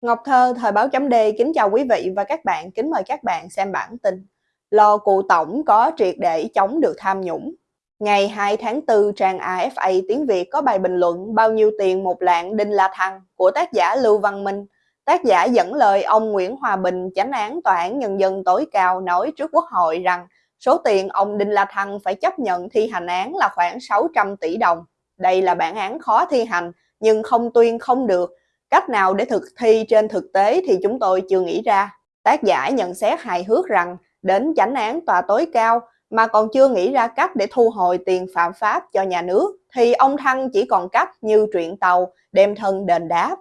Ngọc Thơ, Thời báo chấm D kính chào quý vị và các bạn, kính mời các bạn xem bản tin. Lò cụ tổng có triệt để chống được tham nhũng. Ngày 2 tháng 4, trang AFA tiếng Việt có bài bình luận bao nhiêu tiền một lạng Đinh La Thăng của tác giả Lưu Văn Minh. Tác giả dẫn lời ông Nguyễn Hòa Bình, chánh án Tòa án Nhân dân tối cao nói trước Quốc hội rằng số tiền ông Đinh La Thăng phải chấp nhận thi hành án là khoảng 600 tỷ đồng. Đây là bản án khó thi hành, nhưng không tuyên không được, Cách nào để thực thi trên thực tế thì chúng tôi chưa nghĩ ra. Tác giả nhận xét hài hước rằng đến chánh án tòa tối cao mà còn chưa nghĩ ra cách để thu hồi tiền phạm pháp cho nhà nước thì ông Thăng chỉ còn cách như truyện tàu đem thân đền đáp.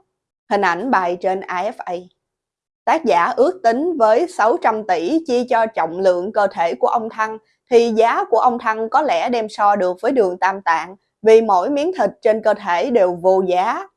Hình ảnh bài trên AFA. Tác giả ước tính với 600 tỷ chia cho trọng lượng cơ thể của ông Thăng thì giá của ông Thăng có lẽ đem so được với đường tam tạng vì mỗi miếng thịt trên cơ thể đều vô giá.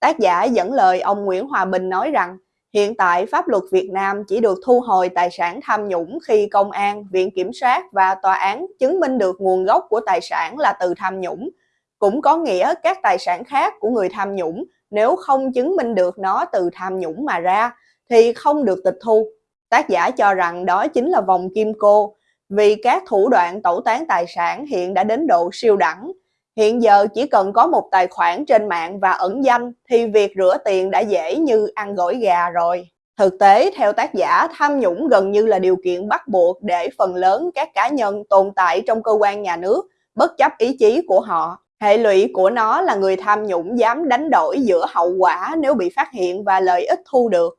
Tác giả dẫn lời ông Nguyễn Hòa Bình nói rằng hiện tại pháp luật Việt Nam chỉ được thu hồi tài sản tham nhũng khi công an, viện kiểm sát và tòa án chứng minh được nguồn gốc của tài sản là từ tham nhũng. Cũng có nghĩa các tài sản khác của người tham nhũng nếu không chứng minh được nó từ tham nhũng mà ra thì không được tịch thu. Tác giả cho rằng đó chính là vòng kim cô vì các thủ đoạn tẩu tán tài sản hiện đã đến độ siêu đẳng Hiện giờ chỉ cần có một tài khoản trên mạng và ẩn danh thì việc rửa tiền đã dễ như ăn gỏi gà rồi. Thực tế, theo tác giả, tham nhũng gần như là điều kiện bắt buộc để phần lớn các cá nhân tồn tại trong cơ quan nhà nước, bất chấp ý chí của họ. Hệ lụy của nó là người tham nhũng dám đánh đổi giữa hậu quả nếu bị phát hiện và lợi ích thu được.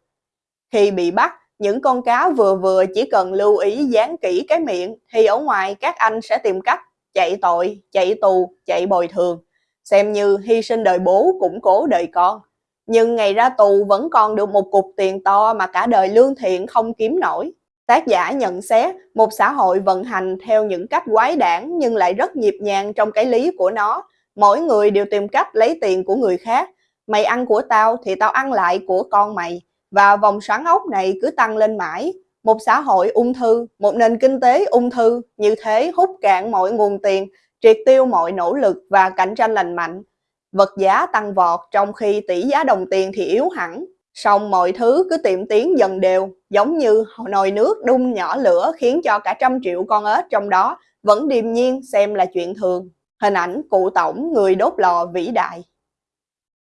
Khi bị bắt, những con cá vừa vừa chỉ cần lưu ý dán kỹ cái miệng thì ở ngoài các anh sẽ tìm cách chạy tội, chạy tù, chạy bồi thường, xem như hy sinh đời bố củng cố đời con. Nhưng ngày ra tù vẫn còn được một cục tiền to mà cả đời lương thiện không kiếm nổi. Tác giả nhận xét một xã hội vận hành theo những cách quái đản nhưng lại rất nhịp nhàng trong cái lý của nó. Mỗi người đều tìm cách lấy tiền của người khác. Mày ăn của tao thì tao ăn lại của con mày. Và vòng xoắn ốc này cứ tăng lên mãi một xã hội ung thư, một nền kinh tế ung thư như thế hút cạn mọi nguồn tiền, triệt tiêu mọi nỗ lực và cạnh tranh lành mạnh. Vật giá tăng vọt trong khi tỷ giá đồng tiền thì yếu hẳn. Song mọi thứ cứ tiệm tiến dần đều, giống như nồi nước đun nhỏ lửa khiến cho cả trăm triệu con ếch trong đó vẫn điềm nhiên xem là chuyện thường. Hình ảnh cụ tổng người đốt lò vĩ đại.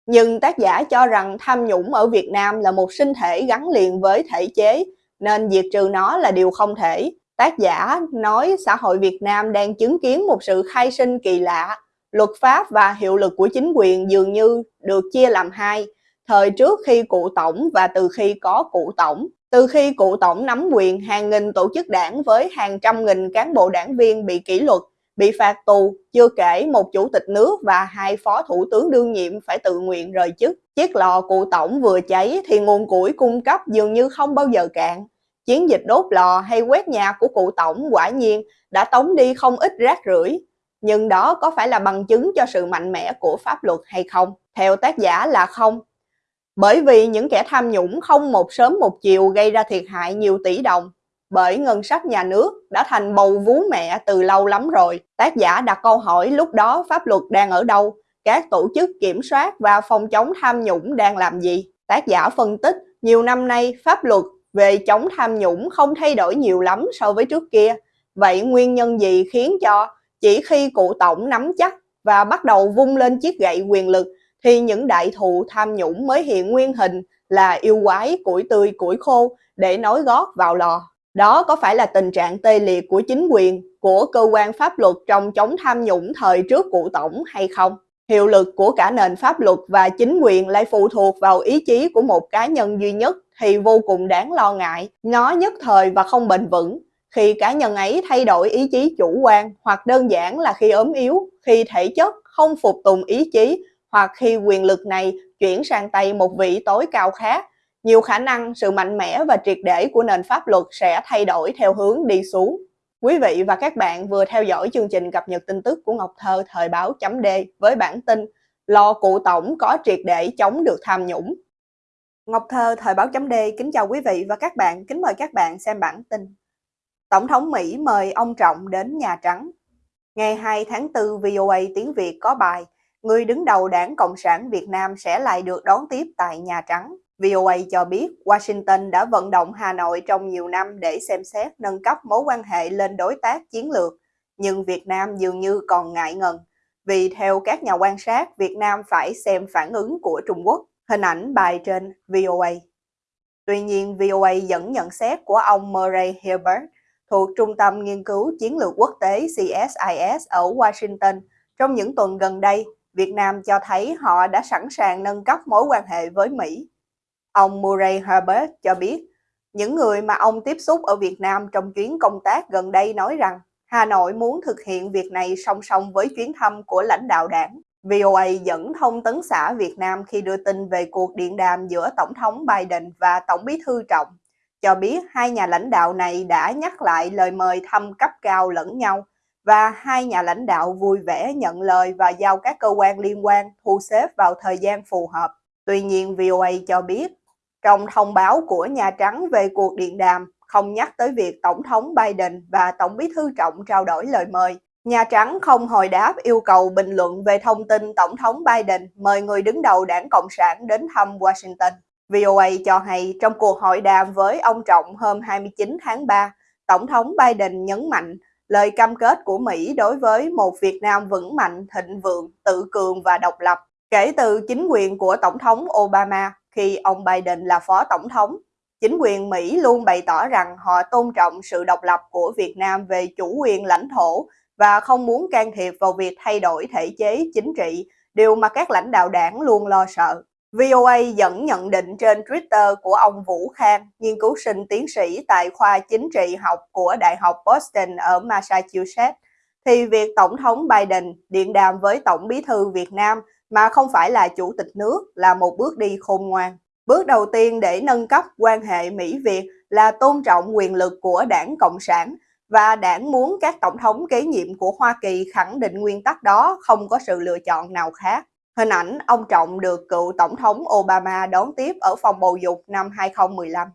Nhưng tác giả cho rằng tham nhũng ở Việt Nam là một sinh thể gắn liền với thể chế, nên diệt trừ nó là điều không thể. Tác giả nói xã hội Việt Nam đang chứng kiến một sự khai sinh kỳ lạ. Luật pháp và hiệu lực của chính quyền dường như được chia làm hai, thời trước khi cụ tổng và từ khi có cụ tổng. Từ khi cụ tổng nắm quyền, hàng nghìn tổ chức đảng với hàng trăm nghìn cán bộ đảng viên bị kỷ luật, bị phạt tù, chưa kể một chủ tịch nước và hai phó thủ tướng đương nhiệm phải tự nguyện rời chức. Chiếc lò cụ tổng vừa cháy thì nguồn củi cung cấp dường như không bao giờ cạn. Chiến dịch đốt lò hay quét nhà của cụ tổng quả nhiên đã tống đi không ít rác rưởi. Nhưng đó có phải là bằng chứng cho sự mạnh mẽ của pháp luật hay không? Theo tác giả là không. Bởi vì những kẻ tham nhũng không một sớm một chiều gây ra thiệt hại nhiều tỷ đồng, bởi ngân sách nhà nước đã thành bầu vú mẹ từ lâu lắm rồi. Tác giả đặt câu hỏi lúc đó pháp luật đang ở đâu, các tổ chức kiểm soát và phòng chống tham nhũng đang làm gì. Tác giả phân tích, nhiều năm nay pháp luật về chống tham nhũng không thay đổi nhiều lắm so với trước kia. Vậy nguyên nhân gì khiến cho chỉ khi cụ tổng nắm chắc và bắt đầu vung lên chiếc gậy quyền lực thì những đại thụ tham nhũng mới hiện nguyên hình là yêu quái, củi tươi, củi khô để nói gót vào lò. Đó có phải là tình trạng tê liệt của chính quyền, của cơ quan pháp luật trong chống tham nhũng thời trước cụ tổng hay không? Hiệu lực của cả nền pháp luật và chính quyền lại phụ thuộc vào ý chí của một cá nhân duy nhất thì vô cùng đáng lo ngại. Nó nhất thời và không bền vững. Khi cá nhân ấy thay đổi ý chí chủ quan hoặc đơn giản là khi ốm yếu, khi thể chất không phục tùng ý chí hoặc khi quyền lực này chuyển sang tay một vị tối cao khác nhiều khả năng sự mạnh mẽ và triệt để của nền pháp luật sẽ thay đổi theo hướng đi xuống. Quý vị và các bạn vừa theo dõi chương trình cập nhật tin tức của Ngọc Thơ thời báo chấm D với bản tin Lo cụ tổng có triệt để chống được tham nhũng. Ngọc Thơ thời báo chấm D kính chào quý vị và các bạn, kính mời các bạn xem bản tin. Tổng thống Mỹ mời ông Trọng đến Nhà Trắng. Ngày 2 tháng 4, VOA tiếng Việt có bài Người đứng đầu đảng Cộng sản Việt Nam sẽ lại được đón tiếp tại Nhà Trắng. VOA cho biết Washington đã vận động Hà Nội trong nhiều năm để xem xét nâng cấp mối quan hệ lên đối tác chiến lược, nhưng Việt Nam dường như còn ngại ngần. Vì theo các nhà quan sát, Việt Nam phải xem phản ứng của Trung Quốc. Hình ảnh bài trên VOA. Tuy nhiên, VOA dẫn nhận xét của ông Murray Hilbert thuộc Trung tâm Nghiên cứu Chiến lược Quốc tế CSIS ở Washington. Trong những tuần gần đây, Việt Nam cho thấy họ đã sẵn sàng nâng cấp mối quan hệ với Mỹ. Ông Murray Herbert cho biết, những người mà ông tiếp xúc ở Việt Nam trong chuyến công tác gần đây nói rằng Hà Nội muốn thực hiện việc này song song với chuyến thăm của lãnh đạo đảng. VOA dẫn thông tấn xã Việt Nam khi đưa tin về cuộc điện đàm giữa Tổng thống Biden và Tổng bí thư Trọng, cho biết hai nhà lãnh đạo này đã nhắc lại lời mời thăm cấp cao lẫn nhau và hai nhà lãnh đạo vui vẻ nhận lời và giao các cơ quan liên quan thu xếp vào thời gian phù hợp. Tuy nhiên, VOA cho biết, trong thông báo của Nhà Trắng về cuộc điện đàm, không nhắc tới việc Tổng thống Biden và Tổng bí thư Trọng trao đổi lời mời. Nhà Trắng không hồi đáp yêu cầu bình luận về thông tin Tổng thống Biden mời người đứng đầu đảng Cộng sản đến thăm Washington. VOA cho hay trong cuộc hội đàm với ông Trọng hôm 29 tháng 3, Tổng thống Biden nhấn mạnh lời cam kết của Mỹ đối với một Việt Nam vững mạnh, thịnh vượng, tự cường và độc lập. Kể từ chính quyền của Tổng thống Obama khi ông Biden là phó tổng thống, chính quyền Mỹ luôn bày tỏ rằng họ tôn trọng sự độc lập của Việt Nam về chủ quyền lãnh thổ và không muốn can thiệp vào việc thay đổi thể chế chính trị, điều mà các lãnh đạo đảng luôn lo sợ. VOA dẫn nhận định trên Twitter của ông Vũ Khang, nghiên cứu sinh tiến sĩ tại khoa chính trị học của Đại học Boston ở Massachusetts, thì việc Tổng thống Biden điện đàm với Tổng bí thư Việt Nam mà không phải là chủ tịch nước, là một bước đi khôn ngoan. Bước đầu tiên để nâng cấp quan hệ Mỹ-Việt là tôn trọng quyền lực của đảng Cộng sản, và đảng muốn các tổng thống kế nhiệm của Hoa Kỳ khẳng định nguyên tắc đó, không có sự lựa chọn nào khác. Hình ảnh ông Trọng được cựu Tổng thống Obama đón tiếp ở phòng bầu dục năm 2015.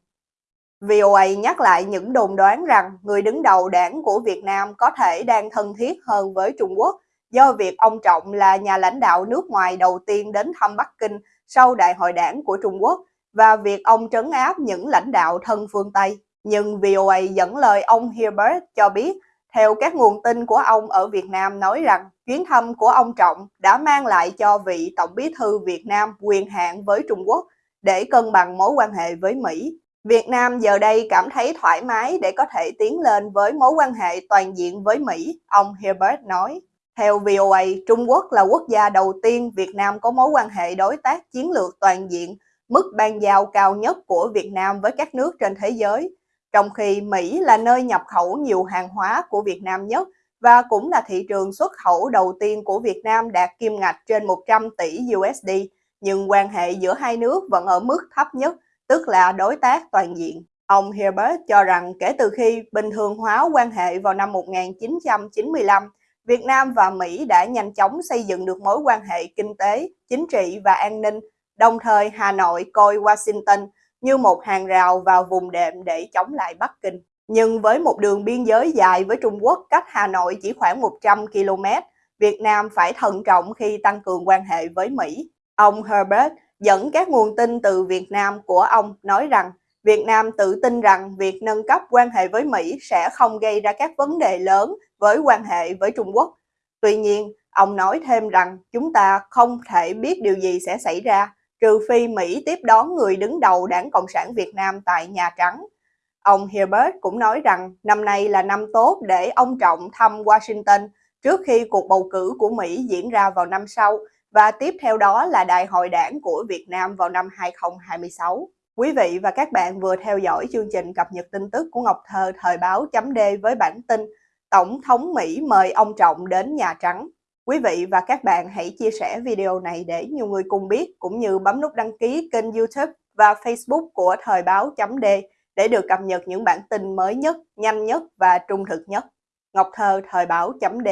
VOA nhắc lại những đồn đoán rằng người đứng đầu đảng của Việt Nam có thể đang thân thiết hơn với Trung Quốc do việc ông Trọng là nhà lãnh đạo nước ngoài đầu tiên đến thăm Bắc Kinh sau đại hội đảng của Trung Quốc và việc ông trấn áp những lãnh đạo thân phương Tây. Nhưng VOA dẫn lời ông Hilbert cho biết theo các nguồn tin của ông ở Việt Nam nói rằng chuyến thăm của ông Trọng đã mang lại cho vị Tổng bí thư Việt Nam quyền hạn với Trung Quốc để cân bằng mối quan hệ với Mỹ. Việt Nam giờ đây cảm thấy thoải mái để có thể tiến lên với mối quan hệ toàn diện với Mỹ, ông Herbert nói. Theo VOA, Trung Quốc là quốc gia đầu tiên Việt Nam có mối quan hệ đối tác chiến lược toàn diện, mức ban giao cao nhất của Việt Nam với các nước trên thế giới trong khi Mỹ là nơi nhập khẩu nhiều hàng hóa của Việt Nam nhất và cũng là thị trường xuất khẩu đầu tiên của Việt Nam đạt kim ngạch trên 100 tỷ USD, nhưng quan hệ giữa hai nước vẫn ở mức thấp nhất, tức là đối tác toàn diện. Ông Herbert cho rằng kể từ khi bình thường hóa quan hệ vào năm 1995, Việt Nam và Mỹ đã nhanh chóng xây dựng được mối quan hệ kinh tế, chính trị và an ninh, đồng thời Hà Nội coi Washington như một hàng rào vào vùng đệm để chống lại Bắc Kinh. Nhưng với một đường biên giới dài với Trung Quốc cách Hà Nội chỉ khoảng 100 km, Việt Nam phải thận trọng khi tăng cường quan hệ với Mỹ. Ông Herbert dẫn các nguồn tin từ Việt Nam của ông nói rằng Việt Nam tự tin rằng việc nâng cấp quan hệ với Mỹ sẽ không gây ra các vấn đề lớn với quan hệ với Trung Quốc. Tuy nhiên, ông nói thêm rằng chúng ta không thể biết điều gì sẽ xảy ra trừ phi Mỹ tiếp đón người đứng đầu đảng Cộng sản Việt Nam tại Nhà Trắng. Ông Herbert cũng nói rằng năm nay là năm tốt để ông Trọng thăm Washington trước khi cuộc bầu cử của Mỹ diễn ra vào năm sau và tiếp theo đó là đại hội đảng của Việt Nam vào năm 2026. Quý vị và các bạn vừa theo dõi chương trình cập nhật tin tức của Ngọc Thơ thời báo chấm D với bản tin Tổng thống Mỹ mời ông Trọng đến Nhà Trắng. Quý vị và các bạn hãy chia sẻ video này để nhiều người cùng biết, cũng như bấm nút đăng ký kênh youtube và facebook của Thời báo chấm D để được cập nhật những bản tin mới nhất, nhanh nhất và trung thực nhất. Ngọc Thơ Thời báo chấm D